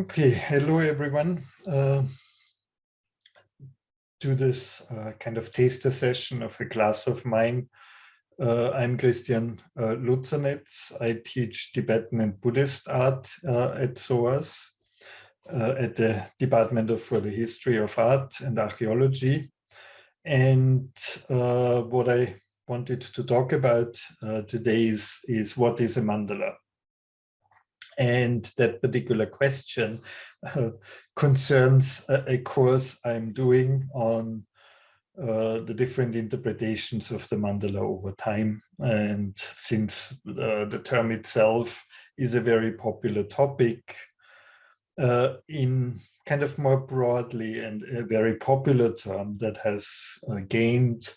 Okay, hello everyone. Uh, to this uh, kind of taster session of a class of mine. Uh, I'm Christian uh. I teach Tibetan and Buddhist art uh, at SOAS uh, at the Department of, for the History of Art and Archaeology. And uh, what I wanted to talk about today is, is what is a mandala? And that particular question uh, concerns a, a, course I'm doing on uh, the different interpretations of the mandala over time. And since uh, the term itself is a very popular topic, uh, in kind of more broadly and a very popular term that has uh, gained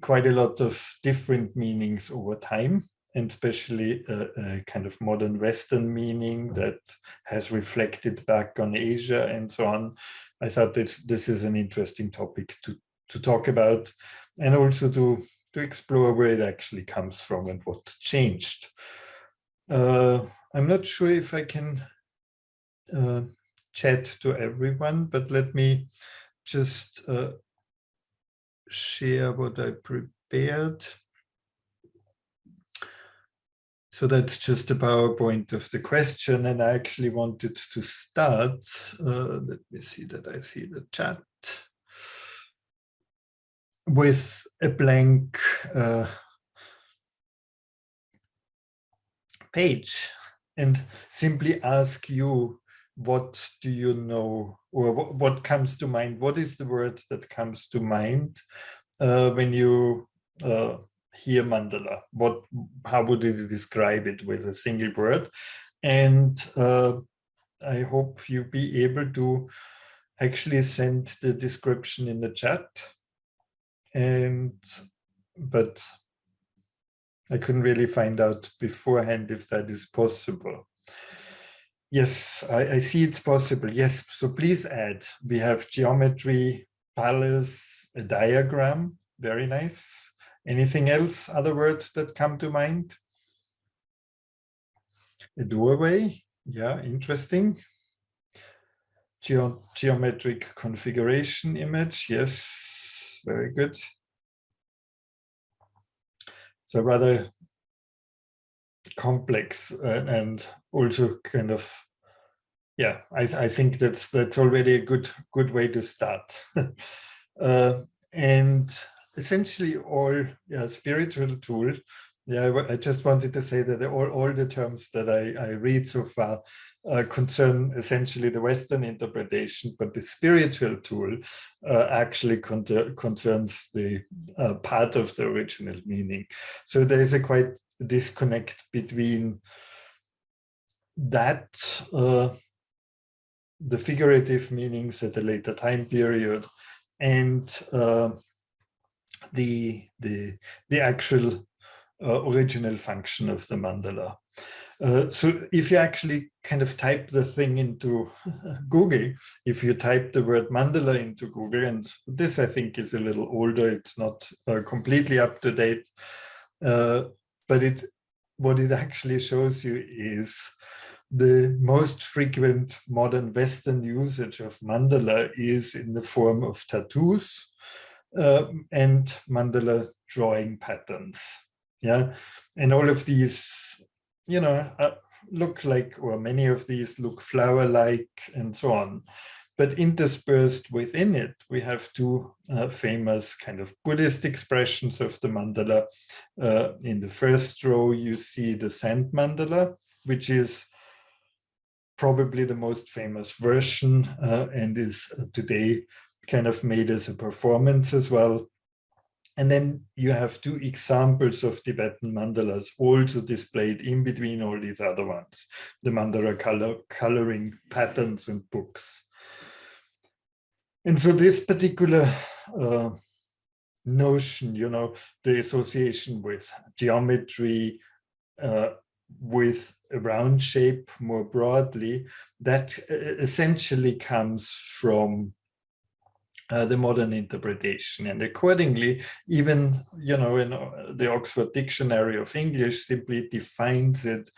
quite a lot of different meanings over time and especially a, a, kind of modern Western meaning that has reflected back on Asia and so on. I thought this, this is an interesting topic to, to talk about and also to, to explore where it actually comes from and what changed. Uh, I'm not sure if I can uh, chat to everyone, but let me just uh, share what I prepared. So that's just a PowerPoint of the question. And I actually wanted to start. Uh, let me see that I see the chat with a blank uh, page and simply ask you, what do you know or what comes to mind? What is the word that comes to mind uh, when you uh, hear mandala what how would you describe it with a single word? And uh, i hope you be able to actually send the description in the chat. And but i couldn't really find out beforehand if that is possible. Yes i, I see it's possible. Yes so please add. We have geometry palace a diagram. Very nice Anything else, other words that come to mind? A doorway, yeah, interesting. Geo geometric configuration image, yes, very good. So rather complex uh, and also kind of yeah I, I think that's that's already a good good way to start uh, and essentially all yeah, spiritual tool. Yeah, I, just wanted to say that all, all the terms that I, I read so far uh, concern essentially the Western interpretation, but the spiritual tool uh, actually con concerns the uh, part of the original meaning. So there is a quite disconnect between that, uh, the figurative meanings at a later time period, and uh, the, the, the actual uh, original function of the mandala. Uh, so if you actually kind of type the thing into Google, if you type the word mandala into Google, and this I think is a little older, it's not uh, completely up to date, uh, but it what it actually shows you is the most frequent modern Western usage of mandala is in the form of tattoos uh, and mandala drawing patterns. Yeah, and all of these, you know, uh, look like, or many of these look flower-like and so on. But interspersed within it, we have two uh, famous kind of Buddhist expressions of the mandala. Uh, in the first row, you see the sand mandala, which is probably the most famous version uh, and is uh, today kind of made as a performance as well. And then you have two examples of Tibetan mandalas also displayed in between all these other ones, the mandala color, coloring patterns and books. And so this particular uh, notion, you know, the association with geometry, uh, with a round shape more broadly, that uh, essentially comes from uh, the modern interpretation. And accordingly, even, you know, in uh, the Oxford Dictionary of English simply defines it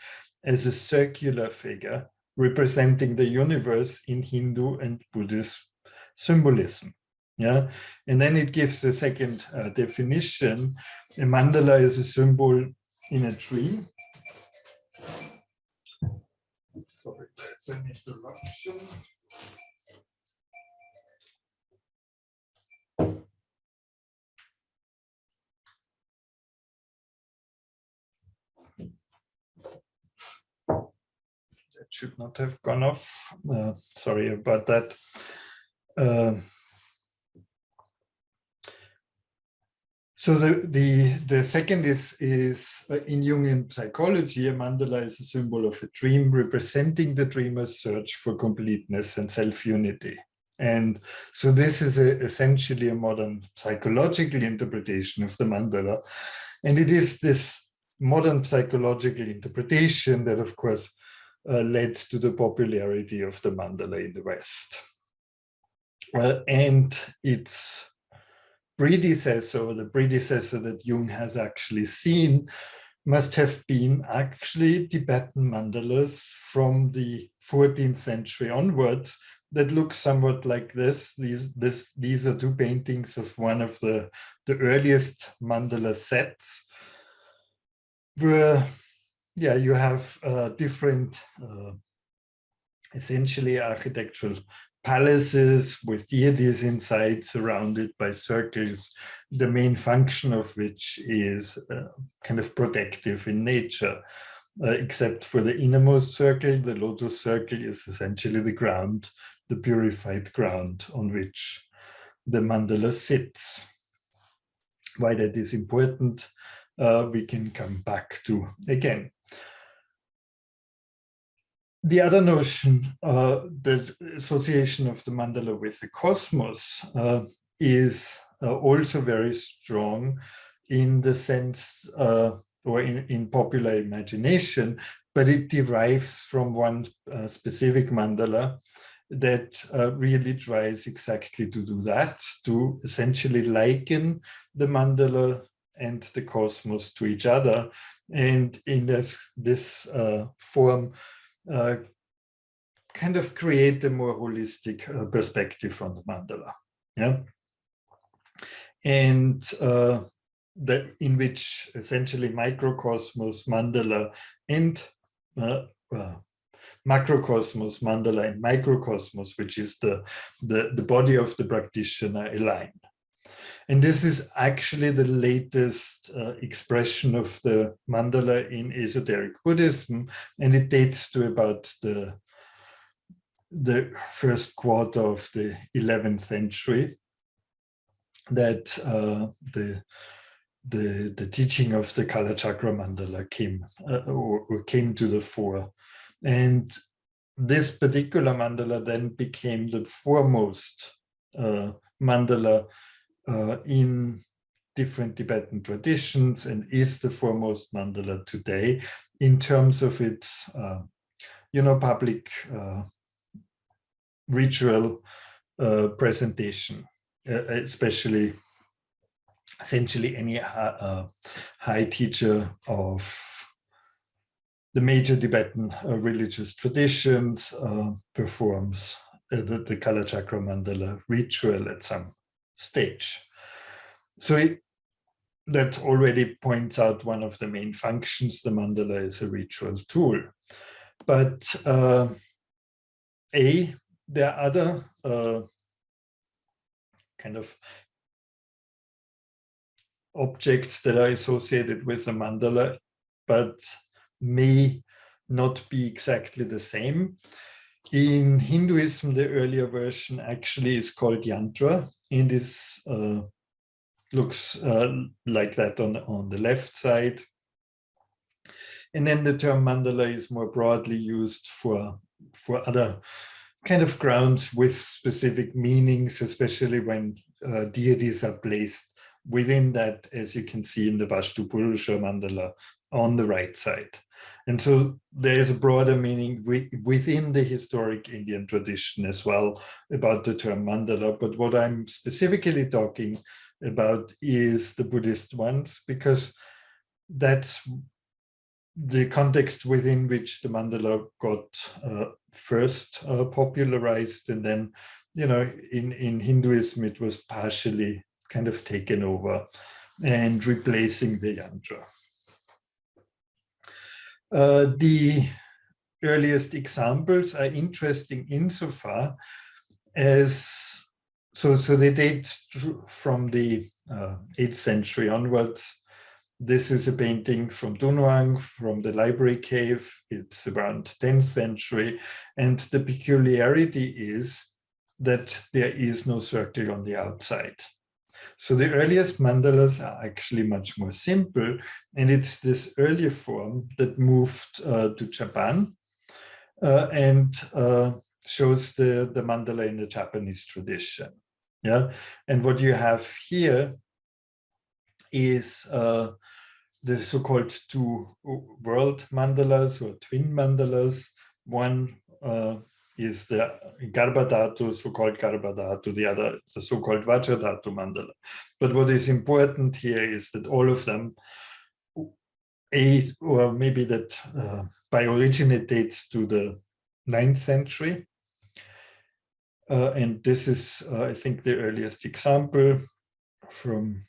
as a circular figure representing the universe in Hindu and Buddhist symbolism. Yeah, and then it gives a second uh, definition. A mandala is a symbol in a tree. Sorry, there's an interruption. Should not have gone off. Uh, sorry about that. Uh, So the, the, the second is, is uh, in Jungian psychology, a mandala is a symbol of a dream representing the dreamer's search for completeness and self-unity. And so this is a, essentially a modern psychological interpretation of the mandala. And it is this modern psychological interpretation that, of course, uh, led to the popularity of the mandala in the West. Uh, and it's predecessor, the predecessor that Jung has actually seen, must have been actually Tibetan mandalas from the 14th century onwards that look somewhat like this. These, this, these are two paintings of one of the, the earliest mandala sets where, yeah, you have uh, different uh, essentially architectural palaces with deities inside surrounded by circles, the main function of which is uh, kind of protective in nature. Uh, except for the innermost circle, the lotus circle is essentially the ground, the purified ground on which the mandala sits. Why that is important, uh, we can come back to again the other notion, uh, the association of the mandala with the cosmos uh, is uh, also very strong in the sense uh, or in, in popular imagination, but it derives from one uh, specific mandala that uh, really tries exactly to do that, to essentially liken the mandala and the cosmos to each other. And in this, this form, uh, kind of create a more holistic uh, perspective on the mandala. Yeah. And uh, that in which essentially microcosmos, mandala, and uh, uh, macrocosmos, mandala, and microcosmos, which is the, the, the body of the practitioner aligned. And this is actually the latest uh, expression of the mandala in esoteric Buddhism, and it dates to about the, the first quarter of the 11th century that uh, the, the, the teaching of the Kalachakra mandala came, uh, or, or came to the fore. And this particular mandala then became the foremost uh, mandala uh, in different Tibetan traditions and is the foremost mandala today in terms of its, uh, you know, public uh, ritual uh, presentation, uh, especially essentially any uh, high teacher of the major Tibetan religious traditions performs the, the Kalachakra mandala ritual at some stage. So it, that already points out one of the main functions. The mandala is a ritual tool. But uh, A, there are other uh, kind of objects that are associated with the mandala, but may not be exactly the same. In Hinduism, the earlier version actually is called yantra and this uh, looks uh, like that on, on the left side. And then the term mandala is more broadly used for, for other kind of grounds with specific meanings, especially when uh, deities are placed within that, as you can see in the Vastu Purusha mandala on the right side. And so there is a broader meaning within the historic Indian tradition as well about the term mandala. But what I'm specifically talking about is the Buddhist ones, because that's the context within which the mandala got uh, first uh, popularized and then, you know, in, in Hinduism, it was partially kind of taken over and replacing the yantra. The earliest examples are interesting insofar as so so they date from the uh, 8th century onwards. This is a painting from Dunhuang from the library cave. It's around 10th century. And the peculiarity is that there is no circle on the outside so the earliest mandalas are actually much more simple and it's this earlier form that moved uh, to Japan uh, and uh, shows the, the mandala in the Japanese tradition. Yeah, and what you have here is uh, the so-called two world mandalas or twin mandalas. One uh, is the Garbhadhatu, so-called Garbhadhatu, the other, the so-called Vajradhatu mandala. But what is important here is that all of them a or maybe that uh, by origin it dates to the ninth century. Uh, and this is, uh, I think, the earliest example from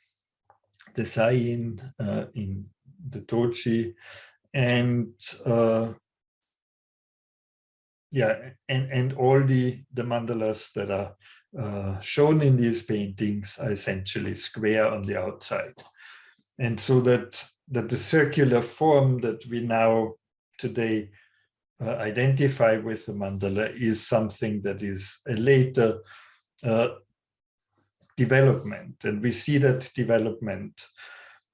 the Saiin uh, in the Toji. And uh, yeah, and, and all the, the mandalas that are uh, shown in these paintings are essentially square on the outside. And so that that the circular form that we now today uh, identify with the mandala is something that is a later uh, development. And we see that development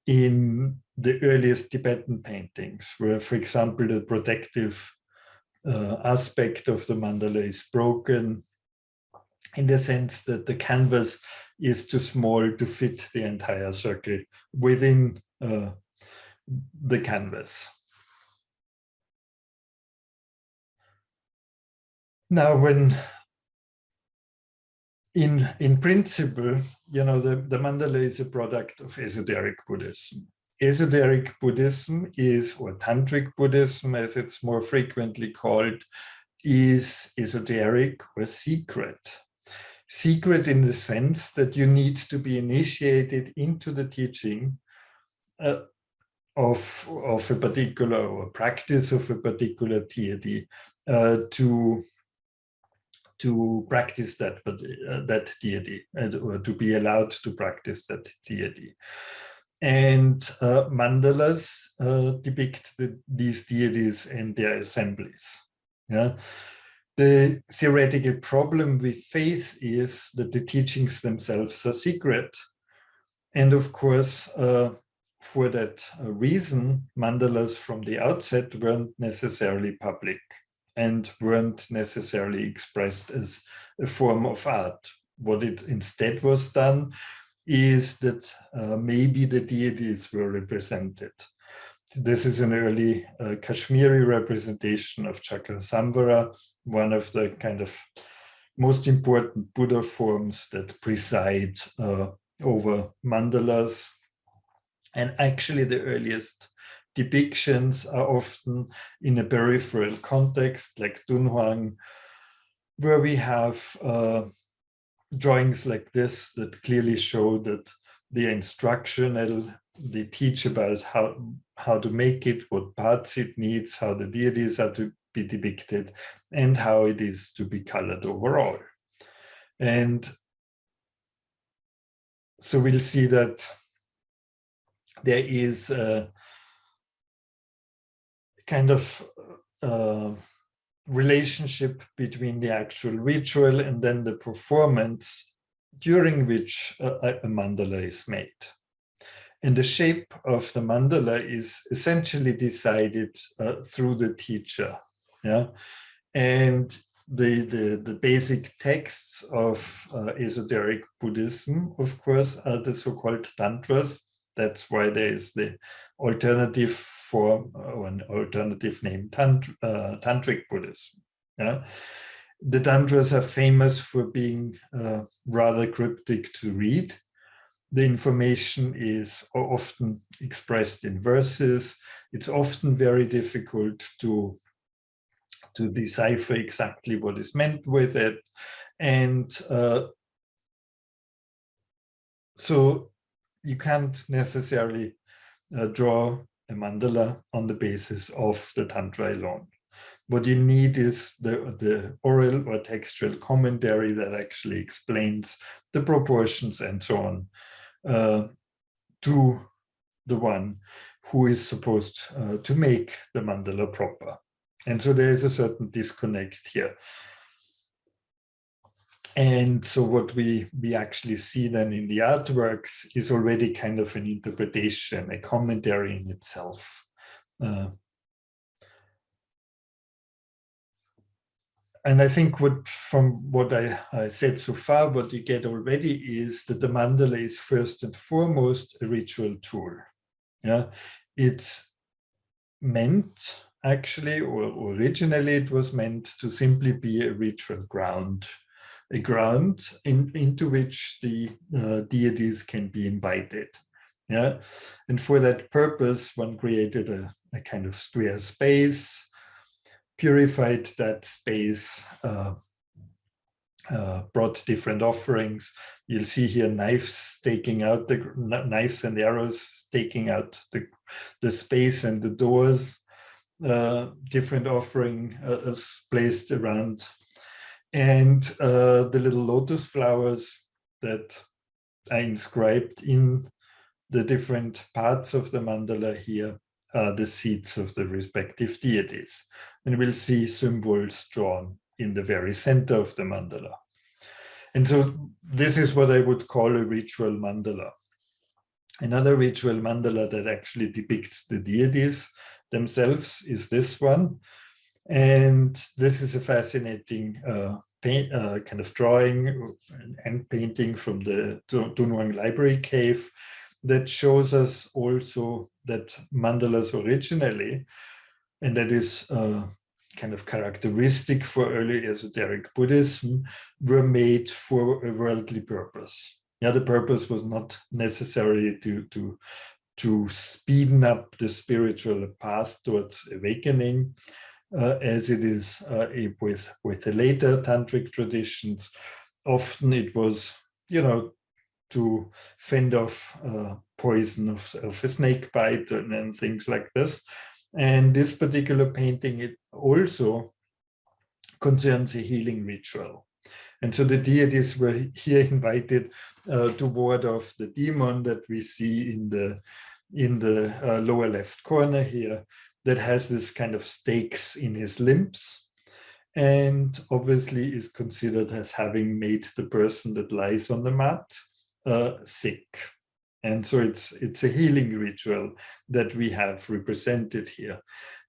in the earliest Tibetan paintings, where, for example, the protective uh, aspect of the mandala is broken in the sense that the canvas is too small to fit the entire circle within uh, the canvas. Now, when in in principle, you know, the, the mandala is a product of esoteric Buddhism. Esoteric Buddhism is, or Tantric Buddhism, as it's more frequently called, is esoteric or secret. Secret in the sense that you need to be initiated into the teaching uh, of, of a particular or practice of a particular deity uh, to to practice that uh, that deity and or to be allowed to practice that deity and uh, mandalas uh, depict the, these deities and their assemblies yeah the theoretical problem we face is that the teachings themselves are secret and of course uh, for that uh, reason, mandalas from the outset weren't necessarily public and weren't necessarily expressed as a form of art. What it instead was done is that uh, maybe the deities were represented. This is an early uh, Kashmiri representation of Chakrasamvara, one of the kind of most important Buddha forms that preside uh, over mandalas and actually the earliest depictions are often in a peripheral context like Dunhuang, where we have uh, drawings like this that clearly show that the instructional, they teach about how, how to make it, what parts it needs, how the deities are to be depicted, and how it is to be colored overall. And so we'll see that there is a kind of uh, relationship between the actual ritual and then the performance during which a, a mandala is made. And the shape of the mandala is essentially decided uh, through the teacher. Yeah, and the, the, the basic texts of uh, esoteric Buddhism, of course, are the so-called tantras, that's why there is the alternative form or an alternative name, tant uh, Tantric Buddhism. Yeah? The Tantras are famous for being uh, rather cryptic to read. The information is often expressed in verses. It's often very difficult to to decipher exactly what is meant with it. And uh, so you can't necessarily uh, draw a mandala on the basis of the Tantra alone. What you need is the, the oral or textual commentary that actually explains the proportions and so on uh, to the one who is supposed uh, to make the mandala proper. And so there is a certain disconnect here. And so what we, we actually see then in the artworks is already kind of an interpretation, a commentary in itself. Uh, and I think what from what I, I, said so far, what you get already is that the mandala is first and foremost a ritual tool. Yeah, it's meant actually, or originally it was meant to simply be a ritual ground, a ground in, into which the uh, deities can be invited. Yeah, and for that purpose, one created a, a kind of square space, purified that space, uh, uh, brought different offerings. You'll see here knives staking out the knives and the arrows staking out the, the space and the doors uh, different offering uh, is placed around. And uh, the little lotus flowers that are inscribed in the different parts of the mandala here are the seats of the respective deities. And we'll see symbols drawn in the very center of the mandala. And so this is what I would call a ritual mandala. Another ritual mandala that actually depicts the deities themselves is this one. And this is a fascinating uh, paint, uh, kind of drawing and painting from the Dunhuang Library Cave that shows us also that mandalas originally, and that is uh, kind of characteristic for early esoteric Buddhism, were made for a worldly purpose. Yeah, the purpose was not necessarily to, to to speeden up the spiritual path towards awakening, as it is uh, with, with the later tantric traditions. Often it was, you know, to fend off uh, poison of, of, a snake bite and, and, things like this. And this particular painting, it also concerns a healing ritual. And so the deities were here invited uh, to ward off the demon that we see in the in the uh, lower left corner here that has this kind of stakes in his limbs and obviously is considered as having made the person that lies on the mat uh, sick. And so it's, it's a healing ritual that we have represented here.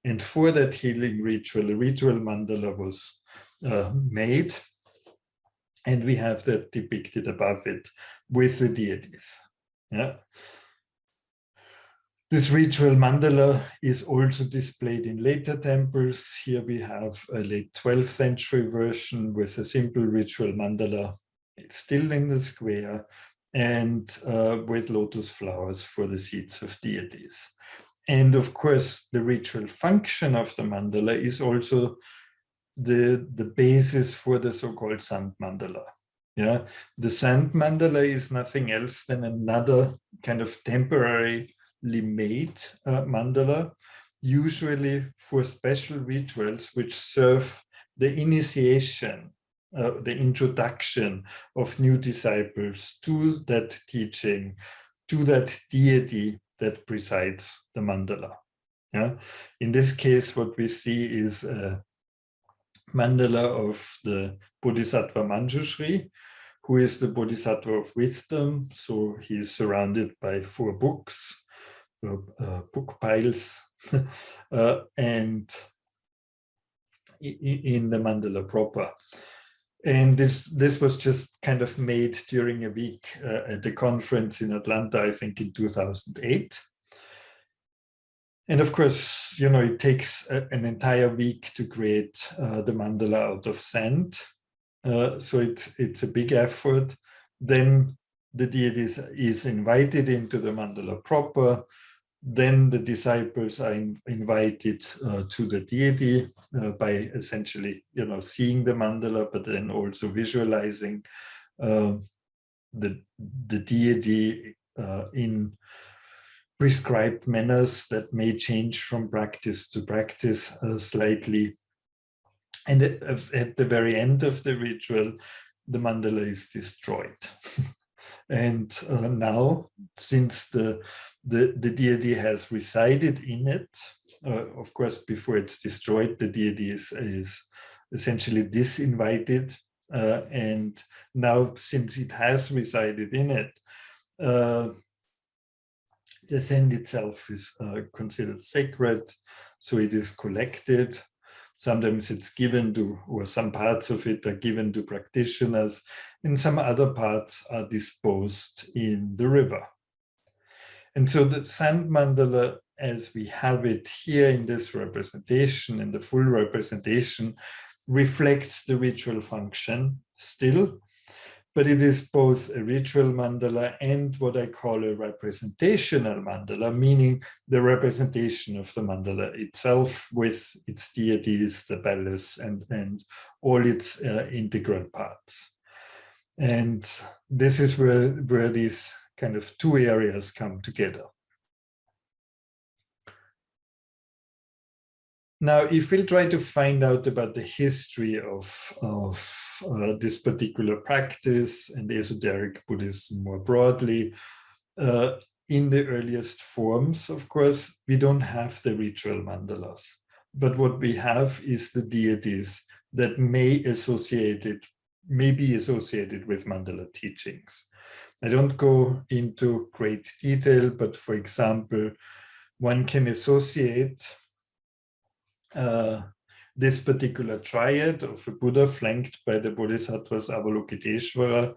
And for that healing ritual, a ritual mandala was uh, made and we have that depicted above it with the deities. Yeah. This ritual mandala is also displayed in later temples. Here we have a late 12th century version with a simple ritual mandala still in the square and uh, with lotus flowers for the seats of deities. And of course, the ritual function of the mandala is also the, the basis for the so-called sand mandala. Yeah, the sand mandala is nothing else than another kind of temporary made uh, mandala, usually for special rituals which serve the initiation, uh, the introduction of new disciples to that teaching, to that deity that presides the mandala. Yeah? In this case, what we see is a mandala of the Bodhisattva Manjushri, who is the Bodhisattva of wisdom. So he is surrounded by four books, book piles uh, and in the mandala proper. And this this was just kind of made during a week uh, at the conference in Atlanta, I think in 2008. And of course, you know, it takes a, an entire week to create uh, the mandala out of sand. Uh, so it's, it's a big effort. Then the deity is, is invited into the mandala proper then the disciples are in, invited uh, to the deity uh, by essentially, you know, seeing the mandala, but then also visualizing uh, the, the deity uh, in prescribed manners that may change from practice to practice uh, slightly. And at, at the very end of the ritual, the mandala is destroyed. and uh, now, since the the, the deity has resided in it. Uh, of course, before it's destroyed, the deity is, is essentially disinvited. Uh, and now, since it has resided in it, uh, the sand itself is uh, considered sacred, so it is collected. Sometimes it's given to, or some parts of it are given to practitioners, and some other parts are disposed in the river. And so the sand mandala, as we have it here in this representation, in the full representation, reflects the ritual function still, but it is both a ritual mandala and what I call a representational mandala, meaning the representation of the mandala itself with its deities, the bells, and, and all its uh, integral parts. And this is where, where these kind of two areas come together. Now, if we'll try to find out about the history of, of uh, this particular practice and esoteric Buddhism more broadly, uh, in the earliest forms, of course, we don't have the ritual mandalas. But what we have is the deities that may associated, may be associated with mandala teachings. I don't go into great detail, but for example, one can associate uh, this particular triad of a Buddha flanked by the Bodhisattvas Avalokiteshvara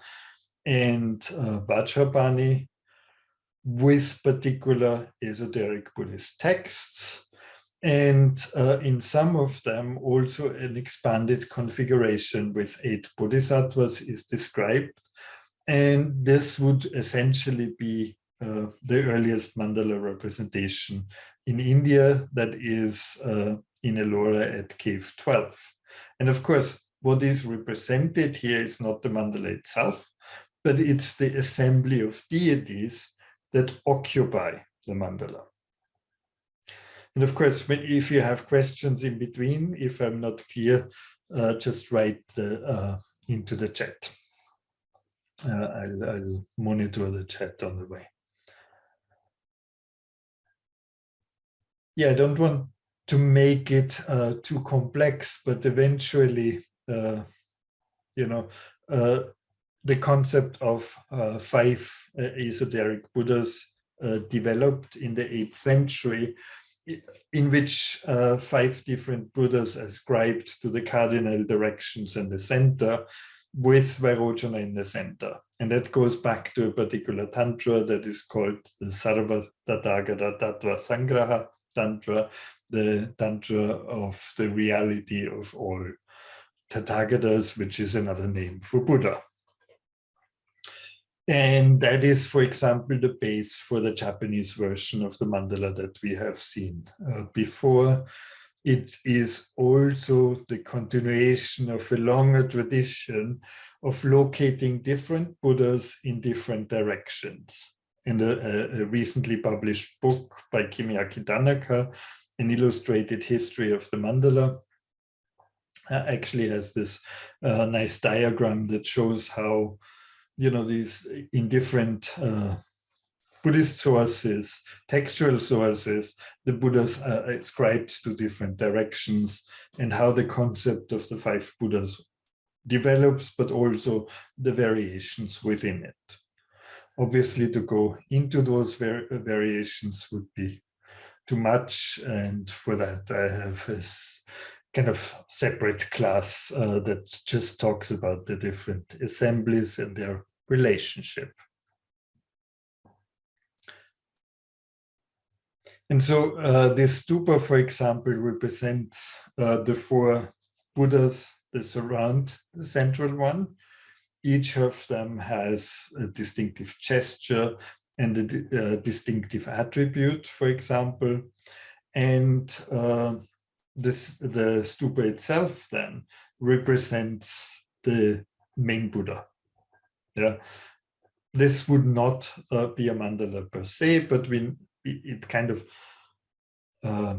and uh, Vajrapani with particular esoteric Buddhist texts. And uh, in some of them also an expanded configuration with eight bodhisattvas is described and this would essentially be uh, the earliest mandala representation in India that is uh, in Ellora at cave 12. And of course, what is represented here is not the mandala itself, but it's the assembly of deities that occupy the mandala. And of course, if you have questions in between, if I'm not clear, uh, just write the, uh, into the chat uh, I'll, I'll monitor the chat on the way. Yeah, I don't want to make it uh, too complex, but eventually, uh, you know, uh, the concept of uh, five uh, esoteric Buddhas uh, developed in the 8th century, in which five different Buddhas ascribed to the cardinal directions and the center with Vairocana in the center. And that goes back to a particular tantra that is called the Sarva Tathagata Tattva Sangraha Tantra, the tantra of the reality of all Tathagatas, which is another name for Buddha. And that is, for example, the base for the Japanese version of the mandala that we have seen uh, before. It is also the continuation of a longer tradition of locating different Buddhas in different directions. In a, a recently published book by Kimiaki Tanaka, an illustrated history of the mandala, uh, actually has this uh, nice diagram that shows how, you know, these in different uh, Buddhist sources, textual sources, the Buddhas are ascribed to different directions and how the concept of the five Buddhas develops, but also the variations within it. Obviously, to go into those var variations would be too much. And for that, I have this kind of separate class uh, that just talks about the different assemblies and their relationship. And so uh, this stupa, for example, represents uh, the four Buddhas that surround the central one. Each of them has a distinctive gesture and a, uh, distinctive attribute, for example. And uh, this the stupa itself then represents the main Buddha. Yeah, this would not uh, be a mandala per se, but we it kind of uh,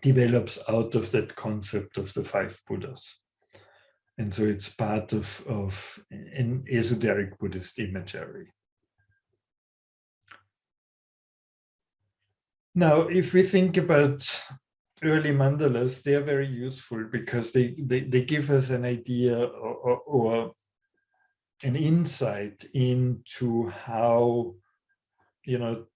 develops out of that concept of the five Buddhas. And so it's part of, of an esoteric Buddhist imagery. Now, if we think about early mandalas, they are very useful because they, they, they give us an idea or, or, or an insight into how, you know,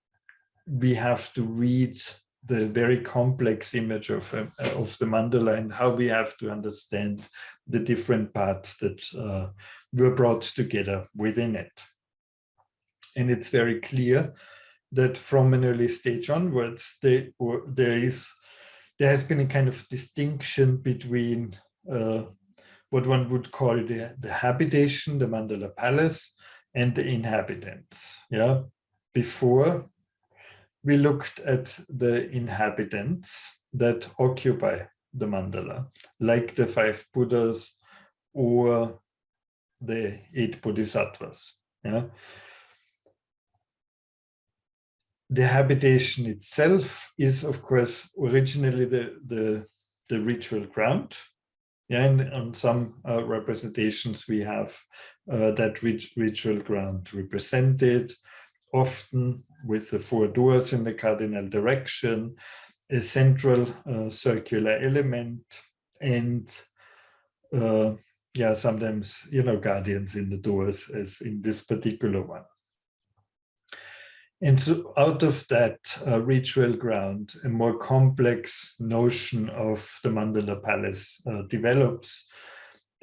we have to read the very complex image of, uh, of the mandala and how we have to understand the different parts that uh, were brought together within it. And it's very clear that from an early stage onwards, they, there is there has been a kind of distinction between uh, what one would call the, the habitation, the mandala palace, and the inhabitants. Yeah, before we looked at the inhabitants that occupy the mandala, like the five Buddhas or the eight Bodhisattvas. Yeah. The habitation itself is, of course, originally the, the, the ritual ground. Yeah, and on some uh, representations we have uh, that rit ritual ground represented, often with the four doors in the cardinal direction, a central uh, circular element, and uh, yeah, sometimes, you know, guardians in the doors as in this particular one. And so out of that uh, ritual ground, a more complex notion of the Mandala Palace uh, develops.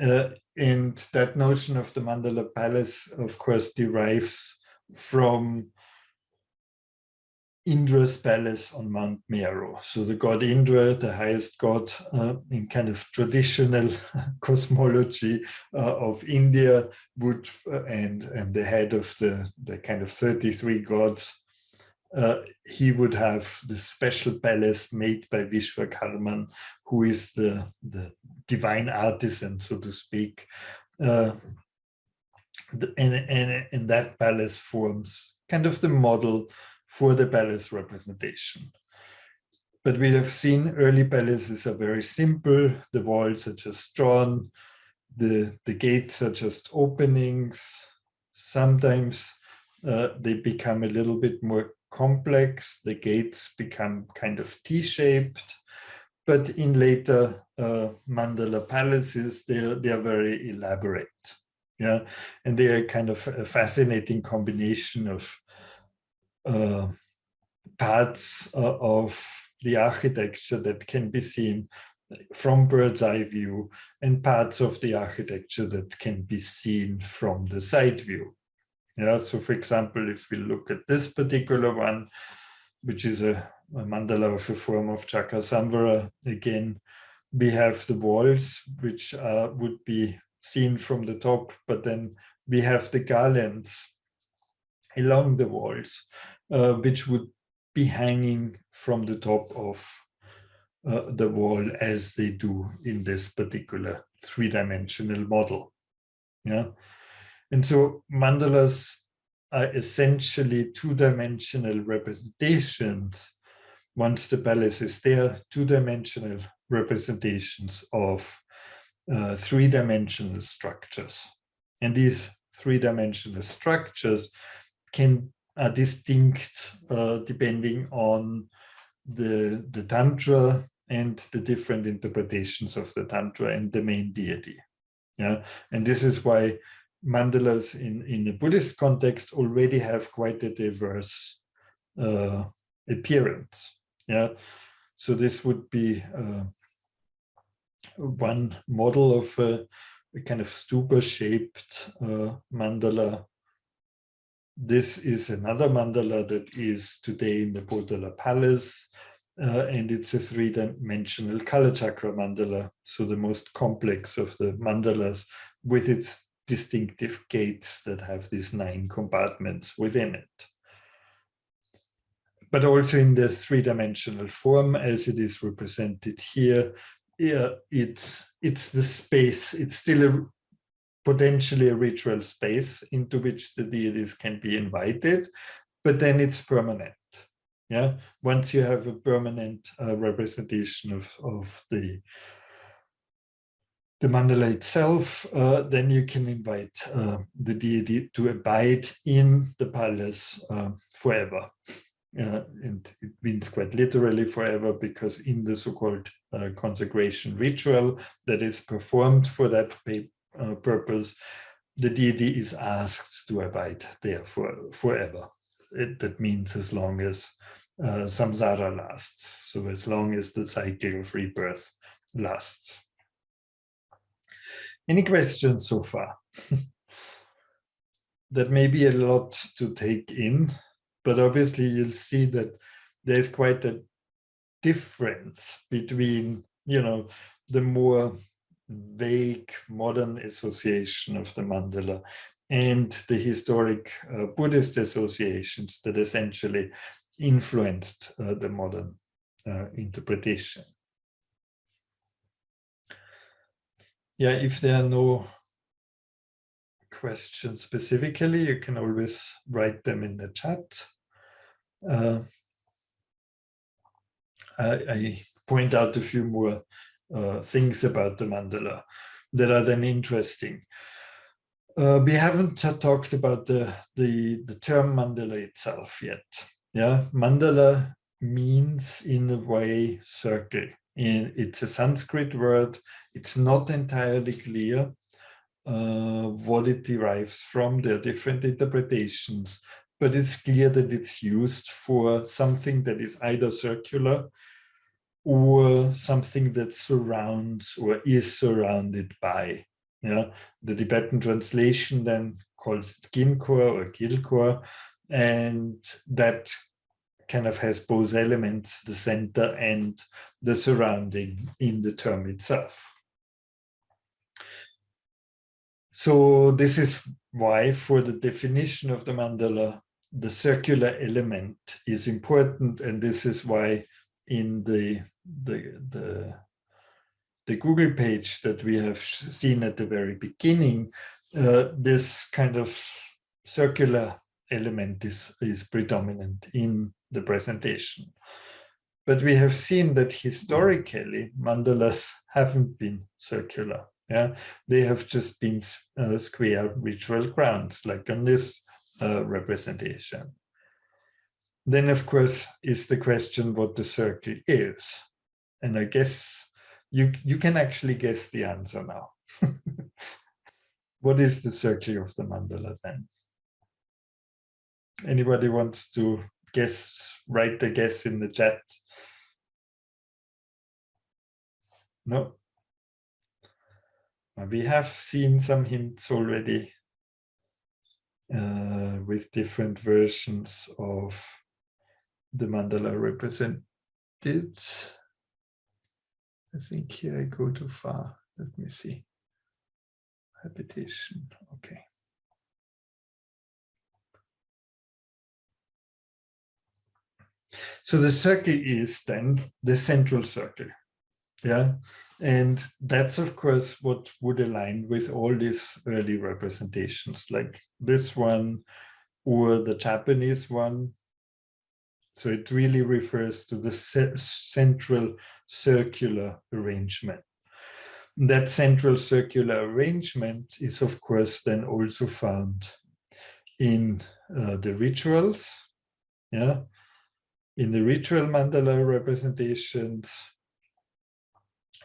Uh, and that notion of the Mandala Palace, of course, derives from Indra's palace on Mount Meru. So the god Indra, the highest god uh, in kind of traditional cosmology uh, of India, would uh, and and the head of the the kind of 33 gods, uh, he would have the special palace made by Vishwakarman, who is the the divine artisan, so to speak. And, and, and that palace forms kind of the model for the palace representation. But we have seen early palaces are very simple. The walls are just drawn. The, the gates are just openings. Sometimes uh, they become a little bit more complex. The gates become kind of T-shaped. But in later uh, mandala palaces, they are, they are very elaborate. Yeah, and they are kind of a fascinating combination of uh, parts uh, of the architecture that can be seen from bird's eye view and parts of the architecture that can be seen from the side view. Yeah, so for example, if we look at this particular one, which is a, a mandala of a form of Chakra again, we have the walls, which uh, would be seen from the top, but then we have the garlands along the walls uh, which would be hanging from the top of uh, the wall as they do in this particular three-dimensional model. Yeah, and so mandalas are essentially two-dimensional representations. Once the palace is there, two-dimensional representations of uh, three-dimensional structures. And these three-dimensional structures can are distinct uh, depending on the, the Tantra and the different interpretations of the Tantra and the main deity. Yeah, and this is why mandalas in, in the Buddhist context already have quite a diverse uh, appearance. Yeah, so this would be uh, one model of a, a kind of stupa-shaped uh, mandala this is another mandala that is today in the Potala Palace, uh, and it's a three-dimensional Kalachakra mandala, so the most complex of the mandalas with its distinctive gates that have these nine compartments within it. But also in the three-dimensional form as it is represented here, yeah, it's it's the space, it's still a potentially a ritual space into which the deities can be invited, but then it's permanent. Yeah, once you have a permanent uh, representation of, of the the mandala itself, uh, then you can invite uh, the deity to abide in the palace uh, forever. and it means quite literally forever because in the so-called consecration ritual that is performed for that uh, purpose, the deity is asked to abide there for forever. It, that means as long as uh, samsara lasts, so as long as the cycle of rebirth lasts. Any questions so far? that may be a lot to take in, but obviously you'll see that there's quite a difference between, you know, the more vague modern association of the mandala and the historic uh, Buddhist associations that essentially influenced uh, the modern uh, interpretation. yeah, if there are no questions specifically, you can always write them in the chat. I, I, point out a few more uh, things about the mandala that are then interesting. Uh, we haven't talked about the, the, the term mandala itself yet. Yeah, mandala means in a way circle in, it's a Sanskrit word. It's not entirely clear uh, what it derives from. There are different interpretations, but it's clear that it's used for something that is either circular or something that surrounds or is surrounded by. Yeah, the Tibetan translation then calls it Ginkor or Gilkor, and that kind of has both elements, the center and the surrounding in the term itself. So this is why for the definition of the mandala, the circular element is important. And this is why in the, the, the, the Google page that we have seen at the very beginning, uh, this kind of circular element is, is predominant in the presentation. But we have seen that historically mandalas haven't been circular. Yeah, they have just been uh, square ritual grounds, like on this Uh, representation. Then, of course, is the question what the circle is. And I guess you, you can actually guess the answer now. what is the circle of the mandala then? Anybody wants to guess, write the guess in the chat. No. We have seen some hints already uh, with different versions of the mandala represented. I think here I go too far. Let me see. Habitation. Okay. So the circle is then the central circle. Yeah. And that's, of course, what would align with all these early representations, like this one or the Japanese one. So it really refers to the central circular arrangement. That central circular arrangement is, of course, then also found in uh, the rituals. Yeah, in the ritual mandala representations.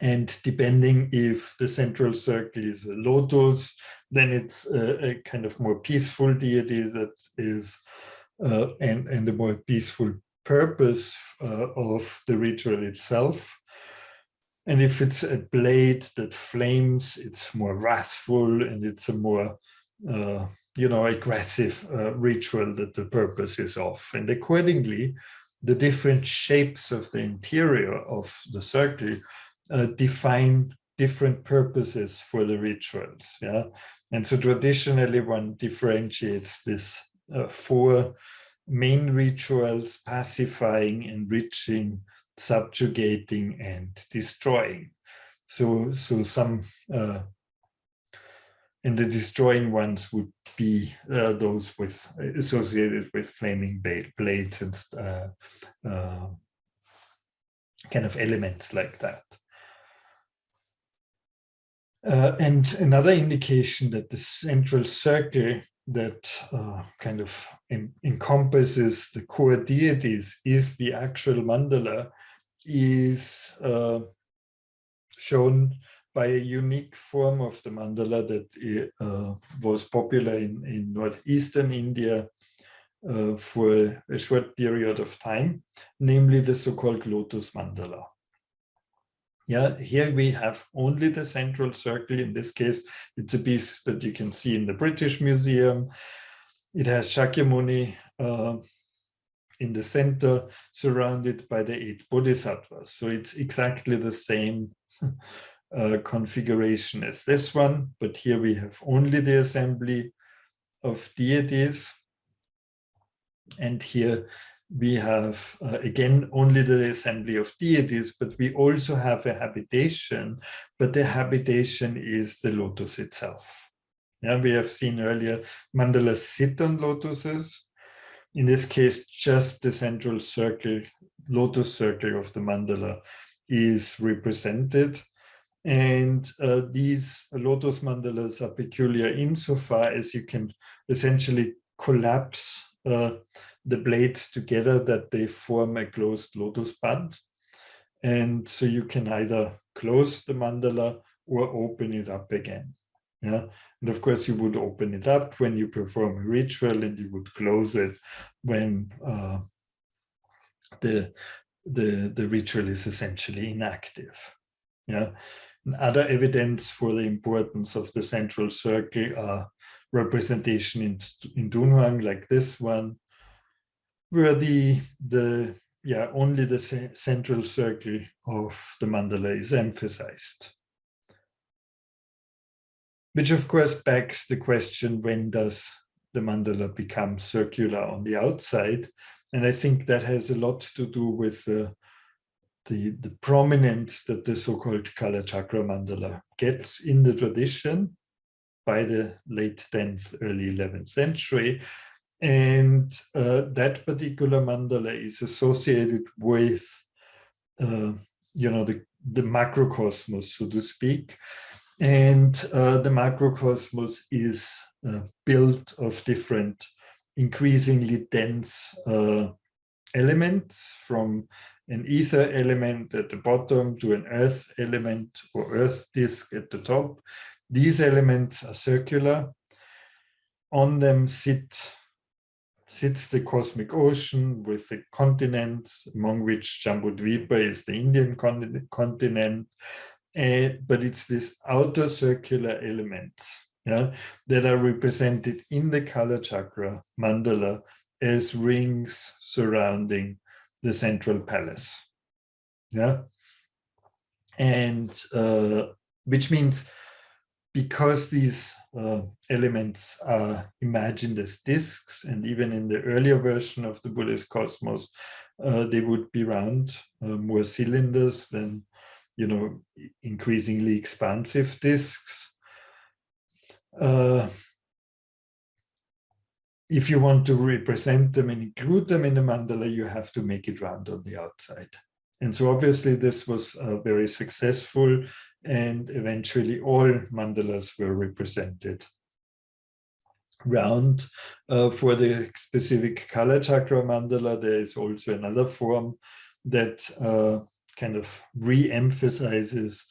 And depending if the central circle is a lotus, then it's a, a kind of more peaceful deity that is, uh, and, and a more peaceful purpose uh, of the ritual itself. And if it's a blade that flames, it's more wrathful and it's a more, uh, you know, aggressive uh, ritual that the purpose is of. And accordingly, the different shapes of the interior of the circle uh, define different purposes for the rituals. Yeah, and so traditionally one differentiates this uh, four main rituals: pacifying, enriching, subjugating, and destroying. So, so some uh, and the destroying ones would be uh, those with associated with flaming blades and uh, uh, kind of elements like that. Uh, and another indication that the central circle that uh, kind of en encompasses the core deities is the actual mandala is uh, shown by a unique form of the mandala that uh, was popular in, in northeastern India uh, for a short period of time, namely the so-called lotus mandala. Yeah, here we have only the central circle. In this case, it's a piece that you can see in the British Museum. It has Shakyamuni uh, in the center, surrounded by the eight bodhisattvas. So it's exactly the same uh, configuration as this one, but here we have only the assembly of deities. And here we have, uh, again, only the assembly of deities, but we also have a habitation, but the habitation is the lotus itself. Yeah, we have seen earlier mandalas sit on lotuses. In this case, just the central circle, lotus circle of the mandala is represented. And uh, these lotus mandalas are peculiar insofar as you can essentially collapse uh, the blades together that they form a closed lotus bud. And so you can either close the mandala or open it up again. Yeah, and of course you would open it up when you perform a ritual and you would close it when uh, the, the, the ritual is essentially inactive. Yeah, and other evidence for the importance of the central circle are representation in, in Dunhuang like this one, where the the yeah only the central circle of the mandala is emphasized. Which of course begs the question when does the mandala become circular on the outside? And i think that has a lot to do with the the prominence that the so-called kalachakra mandala gets in the tradition by the late 10th early 11th century and uh, that particular mandala is associated with, uh, you know, the, the macrocosmos, so to speak. And uh, the macrocosmos is uh, built of different increasingly dense uh, elements from an ether element at the bottom to an earth element or earth disk at the top. These elements are circular. On them sit sits the cosmic ocean with the continents, among which Jambudvipa is the Indian continent. Uh, but it's this outer circular elements yeah, that are represented in the Kalachakra mandala as rings surrounding the central palace. Yeah. And uh, which means because these uh, elements are imagined as disks, and even in the earlier version of the Buddhist cosmos, uh, they would be round, uh, more cylinders than, you know, increasingly expansive disks. Uh, if you want to represent them and include them in the mandala, you have to make it round on the outside. And so obviously this was uh, very successful and eventually all mandalas were represented round. Uh, for the specific Kalachakra mandala, there is also another form that uh, kind of re-emphasizes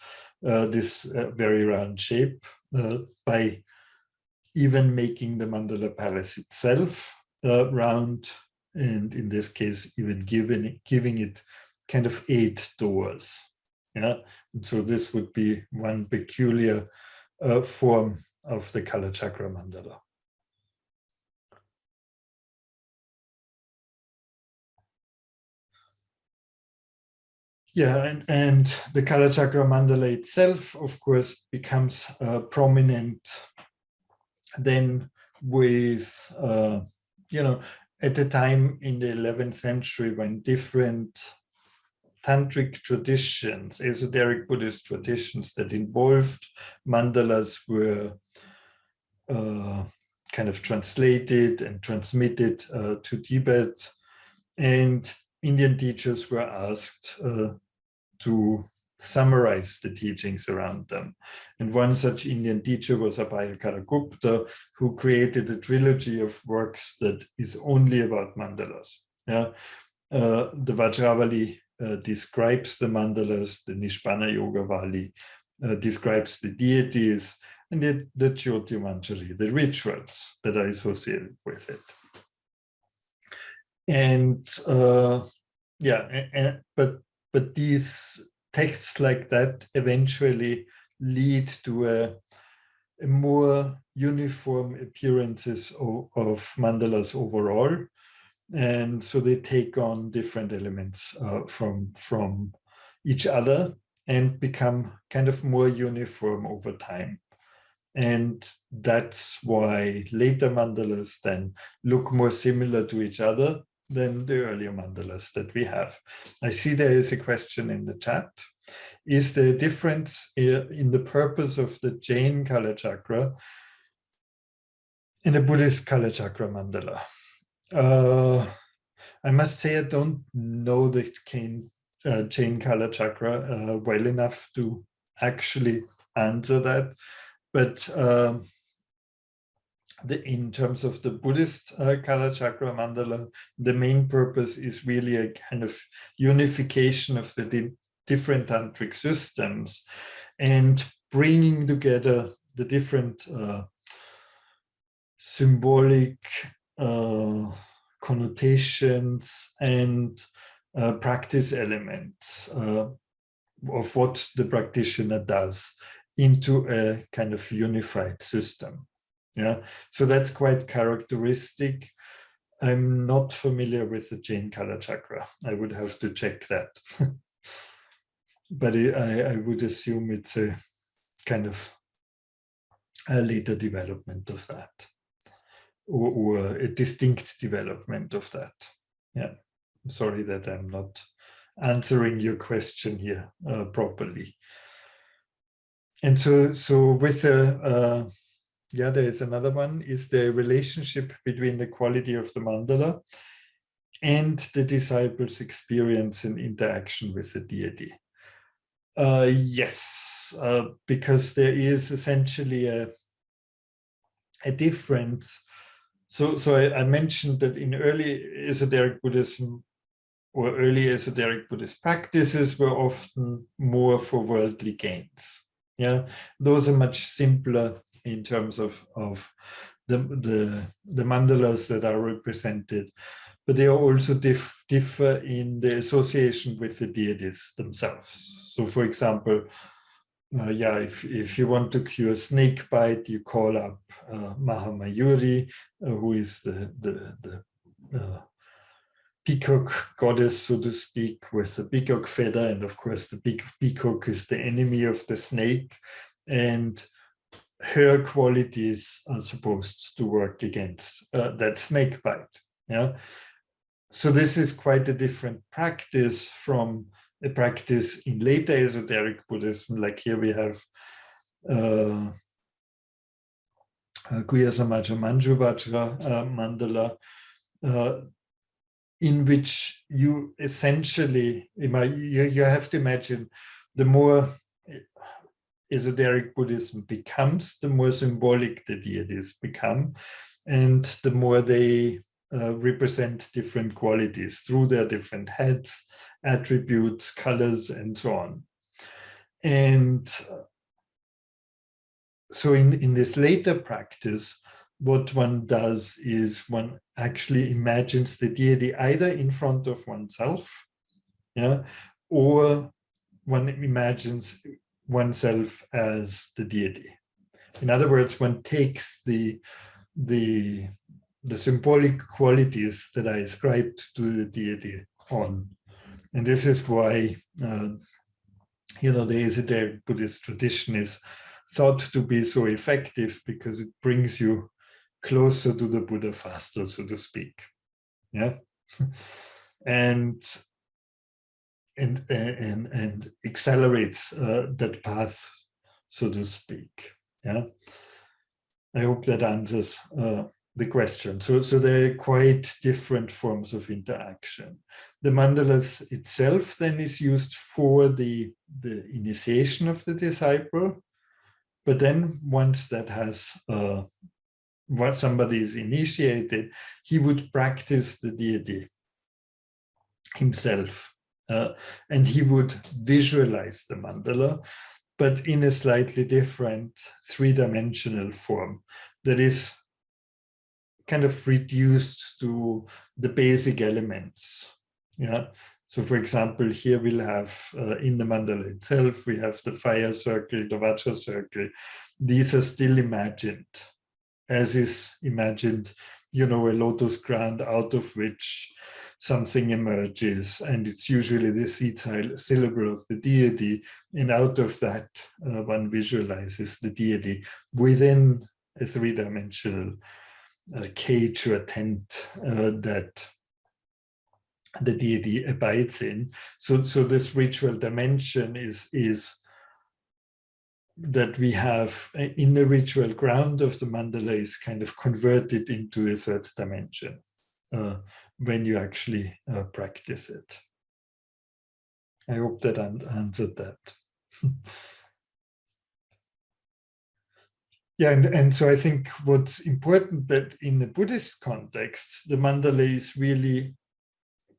uh, this uh, very round shape uh, by even making the mandala palace itself uh, round and in this case even giving, giving it kind of eight doors. Yeah, and so this would be one peculiar uh, form of the Kalachakra mandala. yeah, and, and the Kalachakra mandala itself, of course, becomes uh, prominent then with, uh, you know, at the time in the 11th century when different tantric traditions, esoteric Buddhist traditions that involved mandalas were uh, kind of translated and transmitted uh, to Tibet. And Indian teachers were asked uh, to summarize the teachings around them. And one such Indian teacher was Abhayakara Gupta, who created a trilogy of works that is only about mandalas. Yeah, uh, the Vajravali describes the mandalas, the Nishpana Yoga Vali uh, describes the deities, and the, the Jyoti the rituals that are associated with it. And uh, yeah, and, but but these texts like that eventually lead to a, a more uniform appearances of, of, mandalas overall. And so they take on different elements uh, from, from each other and become kind of more uniform over time. And that's why later mandalas then look more similar to each other than the earlier mandalas that we have. I see there is a question in the chat. Is there a difference in the purpose of the Jain Kalachakra in a Buddhist Kalachakra mandala? Uh, I must say I don't know the Jain, uh, Jain Kalachakra uh, well enough to actually answer that. But um, the, in terms of the Buddhist uh, chakra mandala, the main purpose is really a kind of unification of the di different tantric systems and bringing together the different uh, symbolic uh, connotations and uh, practice elements uh, of what the practitioner does into a kind of unified system. Yeah, so that's quite characteristic. I'm not familiar with the Jain Kalachakra. I would have to check that. but it, I, I would assume it's a kind of a later development of that or, or a distinct development of that. Yeah, I'm sorry that I'm not answering your question here uh, properly. And so, so with the uh, yeah, there is another one, is the relationship between the quality of the mandala and the disciple's experience and interaction with the deity. Uh, yes, uh, because there is essentially a, a difference. So, so I, I mentioned that in early esoteric Buddhism or early esoteric Buddhist practices were often more for worldly gains. Yeah, those are much simpler in terms of, of the, the, the mandalas that are represented, but they also dif differ in the association with the deities themselves. So for example, uh, yeah, if, if you want to cure snake bite, you call up uh, Mahamayuri, uh, who is the, the, the uh, peacock goddess, so to speak, with a peacock feather. And of course, the peacock is the enemy of the snake. And her qualities are supposed to work against uh, that snake bite. Yeah. So this is quite a different practice from a practice in later esoteric Buddhism. Like here we have uh, uh, Samaja Manjuvajra uh, mandala, uh, in which you essentially, you have to imagine the more esoteric Buddhism becomes, the more symbolic the deities become, and the more they uh, represent different qualities through their different heads, attributes, colors, and so on. And uh, so in, in this later practice, what one does is one actually imagines the deity either in front of oneself, yeah, or one imagines oneself as the deity. In other words, one takes the, the, the symbolic qualities that I ascribed to the deity on And this is why, uh, you know, the esoteric Buddhist tradition is thought to be so effective because it brings you closer to the Buddha faster, so to speak. Yeah. and and and and accelerates uh, that path, so to speak. Yeah. I hope that answers uh, the question. So, so they're quite different forms of interaction. The mandalas itself then is used for the, the initiation of the disciple. But then once that has uh, what somebody is initiated, he would practice the deity himself. Uh, and he would visualize the mandala, but in a slightly different three-dimensional form that is kind of reduced to the basic elements. Yeah. So for example, here we'll have uh, in the mandala itself, we have the fire circle, the Vajra circle. These are still imagined, as is imagined, you know, a lotus ground out of which something emerges and it's usually the seed syllable of the deity and out of that uh, one visualizes the deity within a three-dimensional uh, cage or tent uh, that the deity abides in. So, so this ritual dimension is, is that we have uh, in the ritual ground of the mandala is kind of converted into a third dimension uh, when you actually uh, practice it. I hope that answered that. Yeah, and, and so I think what's important that in the Buddhist context, the mandala is really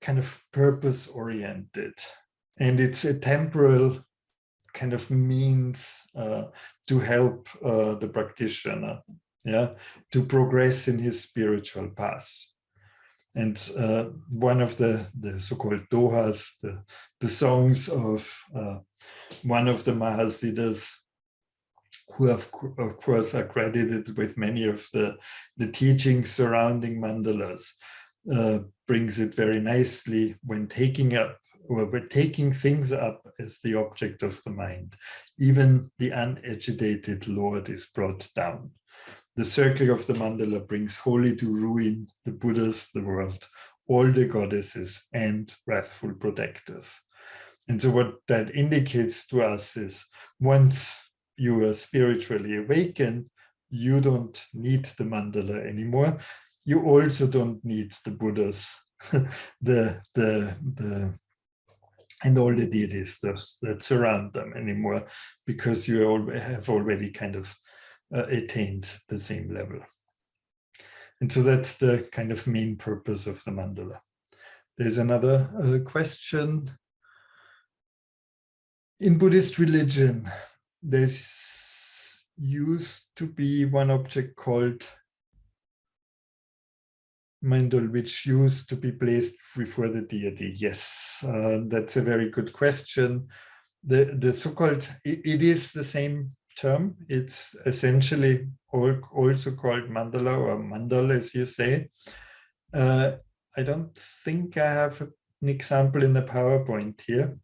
kind of purpose oriented and it's a temporal kind of means uh, to help uh, the practitioner yeah to progress in his spiritual path. And uh, one of the the so-called dohas the the songs of uh, one of the mahasiddhas who have, of course are credited with many of the, the teachings surrounding mandalas, uh, brings it very nicely when taking up or we're taking things up as the object of the mind. Even the unagitated Lord is brought down. The circle of the mandala brings wholly to ruin the Buddhas, the world, all the goddesses and wrathful protectors. And so what that indicates to us is once you are spiritually awakened, you don't need the mandala anymore. You also don't need the Buddhas, the, the, the, and all the deities that, that surround them anymore, because you have already kind of uh, attained the same level. And so that's the kind of main purpose of the mandala. There's another uh, question. In Buddhist religion, there's used to be one object called mandal, which used to be placed before the deity. Yes, uh, that's a very good question. The, the so-called, it, it is the same term. It's essentially also called mandala or mandal, as you say. Uh, I don't think I have an example in the PowerPoint here.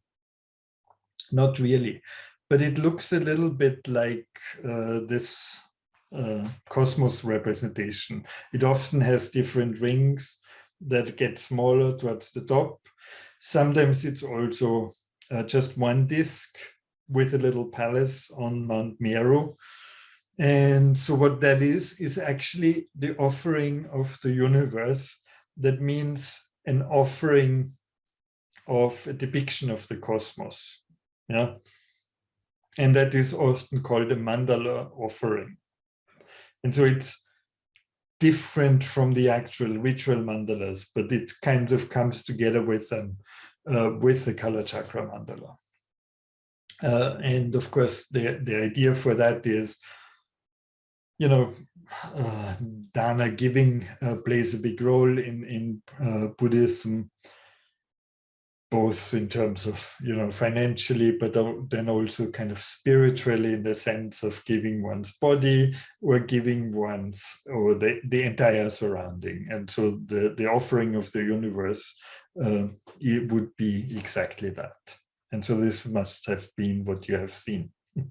Not really but it looks a little bit like uh, this uh, cosmos representation. It often has different rings that get smaller towards the top. Sometimes it's also uh, just one disk with a little palace on Mount Meru. And so what that is, is actually the offering of the universe. That means an offering of a depiction of the cosmos. Yeah, and that is often called a mandala offering. And so it's different from the actual ritual mandalas, but it kind of comes together with them, uh, with the Kalachakra mandala. Uh, and of course, the, the idea for that is, you know, uh, dana giving uh, plays a big role in, in uh, Buddhism both in terms of you know financially but then also kind of spiritually in the sense of giving one's body or giving one's or the, the entire surrounding and so the the offering of the universe uh, it would be exactly that. And so this must have been what you have seen.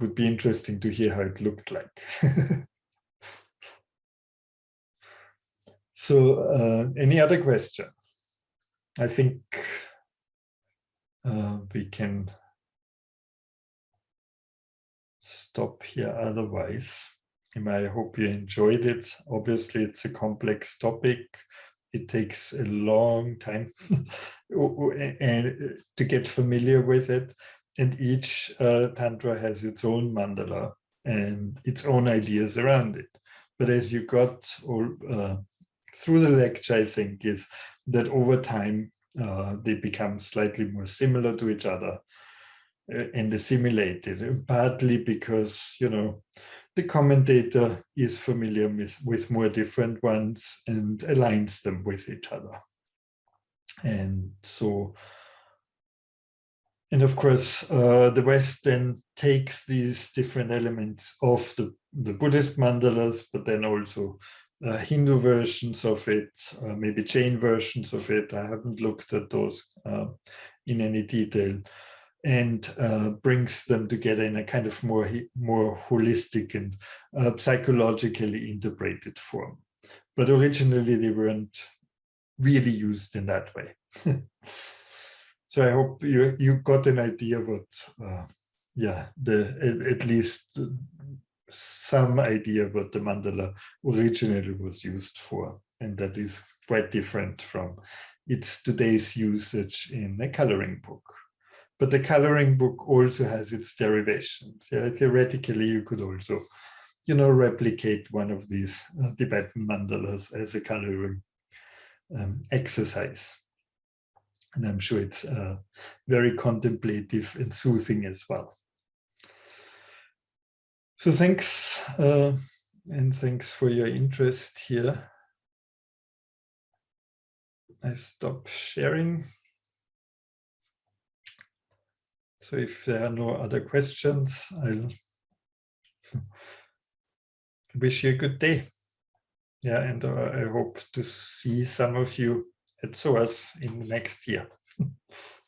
would be interesting to hear how it looked like. so uh, any other question? I think uh, we can stop here otherwise. I hope you enjoyed it. Obviously, it's a complex topic. It takes a long time and to get familiar with it. And each uh, Tantra has its own mandala and its own ideas around it. But as you got all, uh, through the lecture, I think, is that over time, uh, they become slightly more similar to each other uh, and assimilated, partly because, you know, the commentator is familiar with, with more different ones and aligns them with each other. And so, and of course, uh, the West then takes these different elements of the, the Buddhist mandalas, but then also uh, Hindu versions of it, uh, maybe Jain versions of it. I haven't looked at those uh, in any detail and uh, brings them together in a kind of more, more holistic and uh, psychologically interpreted form. But originally they weren't really used in that way. so I hope you, you got an idea what, uh, yeah, the at, at least some idea what the mandala originally was used for. And that is quite different from its today's usage in a coloring book. But the coloring book also has its derivations. Yeah, theoretically, you could also, you know, replicate one of these uh, Tibetan mandalas as a coloring um, exercise. And I'm sure it's uh, very contemplative and soothing as well. So thanks, uh, and thanks for your interest here. I stop sharing. So if there are no other questions, I'll wish you a good day. Yeah, and uh, I hope to see some of you at SOAS in the next year.